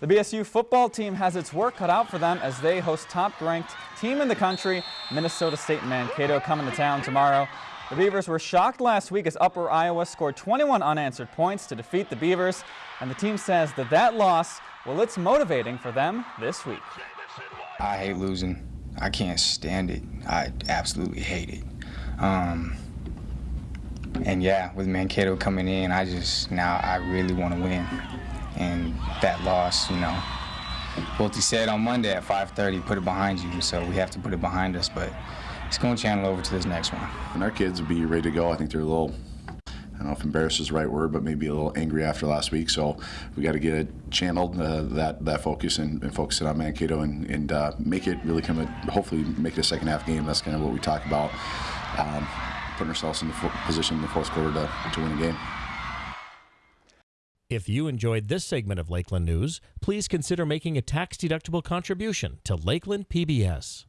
The BSU football team has its work cut out for them as they host top-ranked team in the country, Minnesota State Mankato, coming to town tomorrow. The Beavers were shocked last week as Upper Iowa scored 21 unanswered points to defeat the Beavers, and the team says that that loss, well, it's motivating for them this week. I hate losing. I can't stand it. I absolutely hate it. Um, and yeah, with Mankato coming in, I just now I really want to win. And that loss, you know, Wilty said on Monday at 5:30, put it behind you. So we have to put it behind us, but it's going to channel over to this next one. And our kids will be ready to go. I think they're a little. I don't know if embarrassed is the right word, but maybe a little angry after last week. So we got to get it channeled, uh, that that focus, and, and, focus it on Mankato, and, and uh, make it really come. A, hopefully, make it a second half game. That's kind of what we talk about. Um, putting ourselves in the position in the fourth quarter to, to win a game. If you enjoyed this segment of Lakeland News, please consider making a tax-deductible contribution to Lakeland PBS.